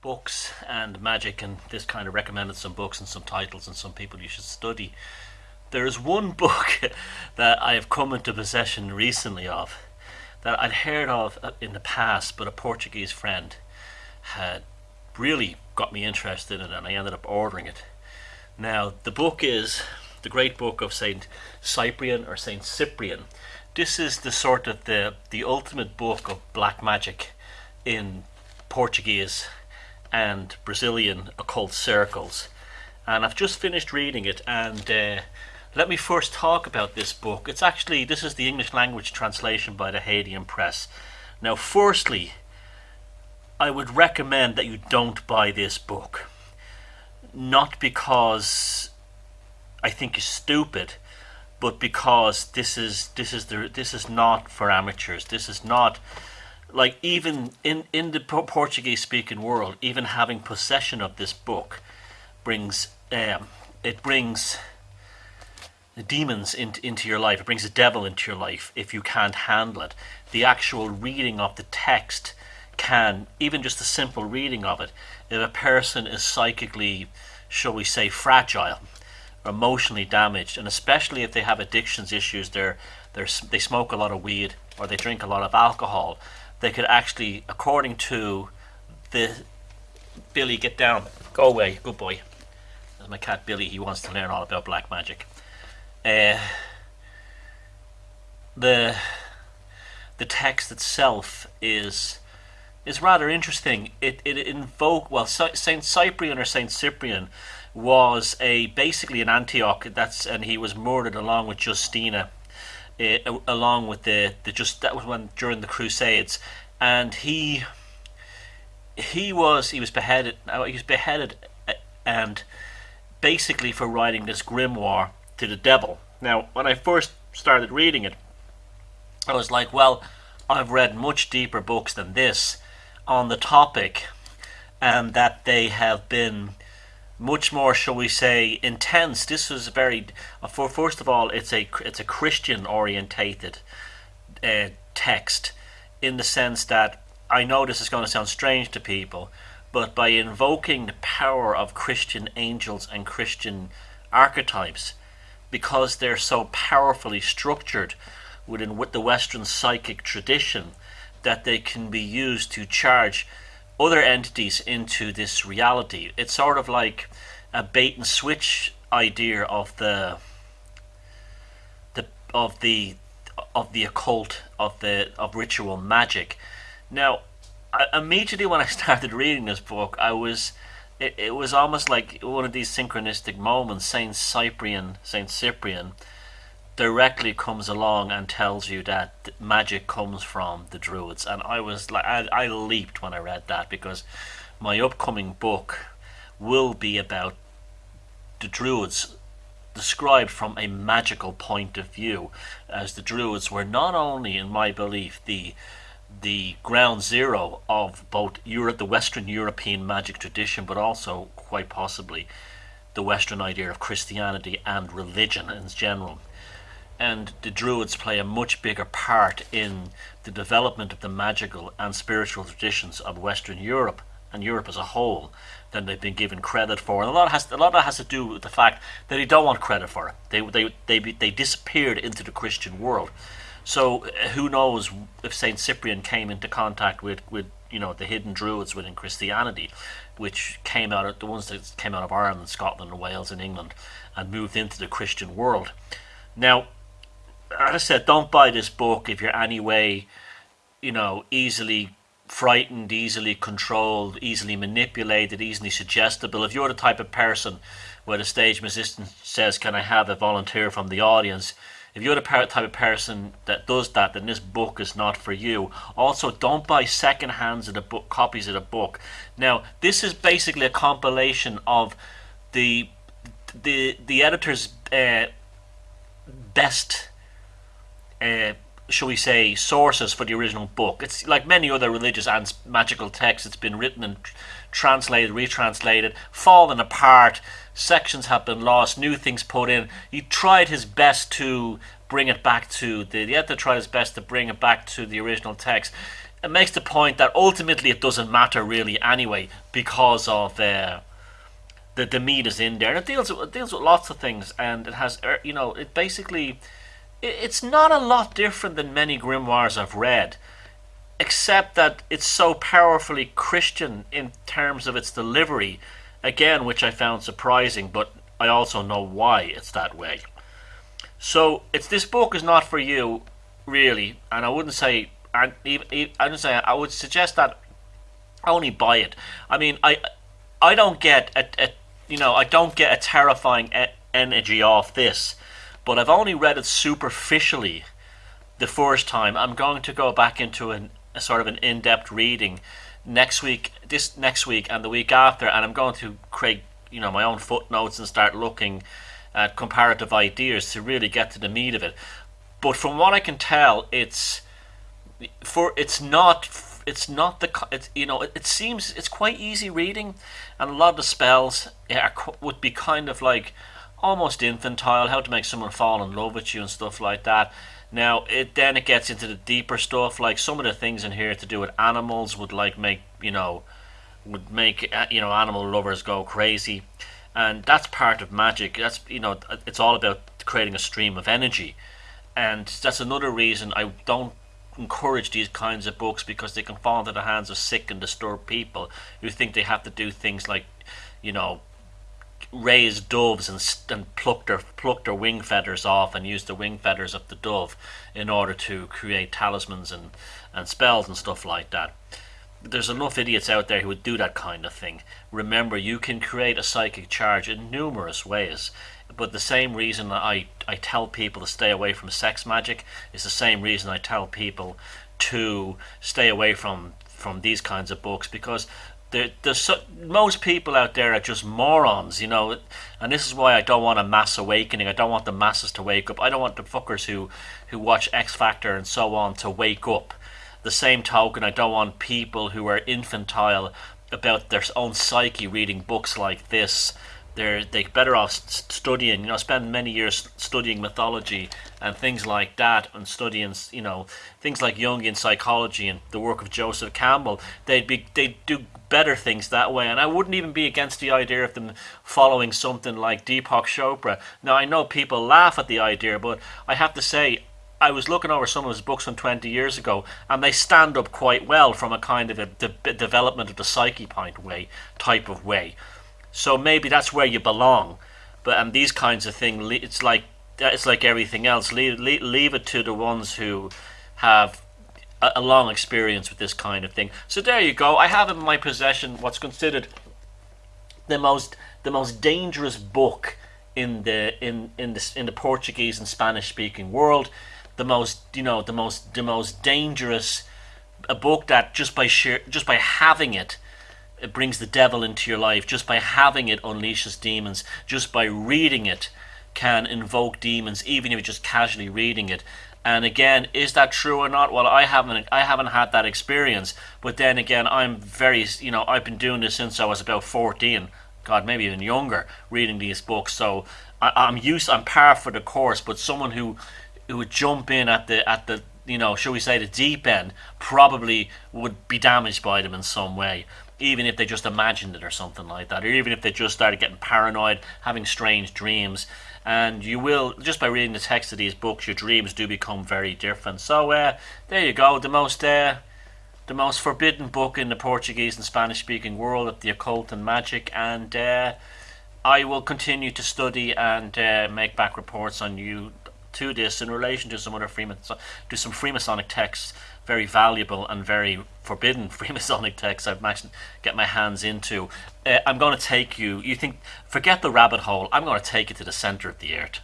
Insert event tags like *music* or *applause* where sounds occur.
books and magic, and this kind of recommended some books and some titles and some people you should study. There is one *laughs* book that I have come into possession recently of that I'd heard of uh, in the past, but a Portuguese friend had really got me interested in it, and I ended up ordering it. Now, the book is the great book of Saint Cyprian or Saint Cyprian. This is the sort of the the ultimate book of black magic in Portuguese and Brazilian occult circles. And I've just finished reading it and uh, let me first talk about this book. It's actually, this is the English language translation by the Hadean Press. Now, firstly, I would recommend that you don't buy this book. Not because I think you're stupid, but because this is this is the this is not for amateurs. This is not like even in in the Portuguese speaking world, even having possession of this book brings um, it brings demons into, into your life. It brings the devil into your life if you can't handle it. The actual reading of the text can, even just a simple reading of it, if a person is psychically, shall we say, fragile, emotionally damaged, and especially if they have addictions issues, they're, they're, they smoke a lot of weed or they drink a lot of alcohol, they could actually, according to the Billy, get down, go away, good boy. My cat Billy. He wants to learn all about black magic. Uh, the the text itself is is rather interesting. It it invoke well Saint Cyprian or Saint Cyprian was a basically an Antioch that's and he was murdered along with Justina uh, along with the the just that was when during the Crusades, and he he was he was beheaded. He was beheaded, uh, and basically for writing this grimoire to the devil. Now, when I first started reading it, I was like, well, I've read much deeper books than this on the topic, and that they have been much more, shall we say, intense. This was very, uh, for first of all, it's a it's a Christian orientated uh, text, in the sense that I know this is going to sound strange to people, but by invoking the power of Christian angels and Christian archetypes, because they're so powerfully structured within with the Western psychic tradition, that they can be used to charge other entities into this reality. It's sort of like a bait and switch idea of the the of the of the occult of the of ritual magic. Now, I, immediately when I *laughs* started reading this book, I was it, it was almost like one of these synchronistic moments. Saint Cyprian, Saint Cyprian, directly comes along and tells you that magic comes from the druids. And i was like I, I leaped when i read that because my upcoming book will be about the druids described from a magical point of view as the druids were not only in my belief the the ground zero of both Europe, the Western European magic tradition, but also quite possibly the Western idea of Christianity and religion in general and the Druids play a much bigger part in the development of the magical and spiritual traditions of Western Europe and Europe as a whole than they've been given credit for. And a lot has a lot of that has to do with the fact that they don't want credit for it. They they they they disappeared into the Christian world. So uh, who knows if Saint Cyprian came into contact with with you know the hidden Druids within Christianity, which came out of the ones that came out of Ireland, Scotland, and Wales, and England, and moved into the Christian world. Now as I said, don't buy this book if you're anyway, you know, easily frightened, easily controlled, easily manipulated, easily suggestible. If you're the type of person where the stage musician says, "Can I have a volunteer from the audience?" If you're the type of person that does that, then this book is not for you. Also, don't buy second hands of the book, copies of the book. Now, this is basically a compilation of the the the editor's uh, best uh, shall we say, sources for the original book. It's like many other religious and magical texts. It's been written and translated, retranslated, fallen apart. Sections have been lost, new things put in. He tried his best to bring it back to the, the editor tried his best to bring it back to the original text. it makes the point that ultimately it doesn't matter really anyway because of uh, the the meat is in there. And it deals with, it deals with lots of things, and it has er, you know it basically it's not a lot different than many grimoires I've read, except that it's so powerfully Christian in terms of its delivery. Again, which I found surprising, but I also know why it's that way. So it's this book is not for you, really, and I wouldn't say I I wouldn't say I would suggest that only buy it. I mean, I I don't get a, a you know I don't get a terrifying energy off this, but I've only read it superficially the first time. I'm going to go back into an, a sort of an in-depth reading next week, this next week, and the week after, and I'm going to create you know my own footnotes and start looking at comparative ideas to really get to the meat of it. But from what I can tell, it's for it's not it's not the it's, you know it, it seems it's quite easy reading, and a lot of the spells are, would be kind of like almost infantile, how to make someone fall in love with you and stuff like that. Now it then it gets into the deeper stuff, like some of the things in here to do with animals would like make you know would make uh, you know animal lovers go crazy. And that's part of magic. That's you know it's all about creating a stream of energy. And that's another reason I don't encourage these kinds of books because they can fall into the hands of sick and disturbed people. Who think they have to do things like you know raise doves and, and pluck their pluck their wing feathers off and used the wing feathers of the dove in order to create talismans and and spells and stuff like that there's enough idiots out there who would do that kind of thing. Remember, you can create a psychic charge in numerous ways. But the same reason I, I tell people to stay away from sex magic is the same reason I tell people to stay away from from these kinds of books because there, there's so, most people out there are just morons, you know, and this is why I don't want a mass awakening. I don't want the masses to wake up. I don't want the fuckers who who watch X Factor and so on to wake up the same token, I don't want people who are infantile about their own psyche reading books like this. They're they better off studying, you know, spend many years studying mythology and things like that, and studying, you know, things like Jungian psychology and the work of Joseph Campbell. They'd be they'd do better things that way, and I wouldn't even be against the idea of them following something like Deepak Chopra. Now I know people laugh at the idea, but I have to say I was looking over some of his books from 20 years ago, and they stand up quite well from a kind of a de- development of the psyche point way type of way. So maybe that's where you belong. But and these kinds of things, it's like it's like everything else. Leave, leave, leave it to the ones who have a, a long experience with this kind of thing. So there you go. I have in my possession what's considered the most the most dangerous book in the in in the in the Portuguese and Spanish speaking world the most you know the most the most dangerous a book that just by sheer just by having it it brings the devil into your life just by having it unleashes demons just by reading it can invoke demons even if you're just casually reading it. And again is that true or not? Well i haven't i haven't had that experience. But then again i'm very you know i've been doing this since i was about 14 god maybe even younger reading these books. So I, i'm used i'm par for the course. But someone who who would jump in at the at the you know, shall we say the deep end, probably would be damaged by them in some way, even if they just imagined it or something like that, or even if they just started getting paranoid, having strange dreams. And you will, just by reading the text of these books, your dreams do become very different. So uh, there you go, the most uh, the most forbidden book in the Portuguese and Spanish speaking world of the occult and magic, and uh, I will continue to study and uh, make back reports on you to this in relation to some other Freemason, to some Freemasonic texts, very valuable and very forbidden *laughs* Freemasonic texts I've managed to get my hands into. Uh, I'm going to take you. You think, forget the rabbit hole. I'm going to take you to the center of the earth.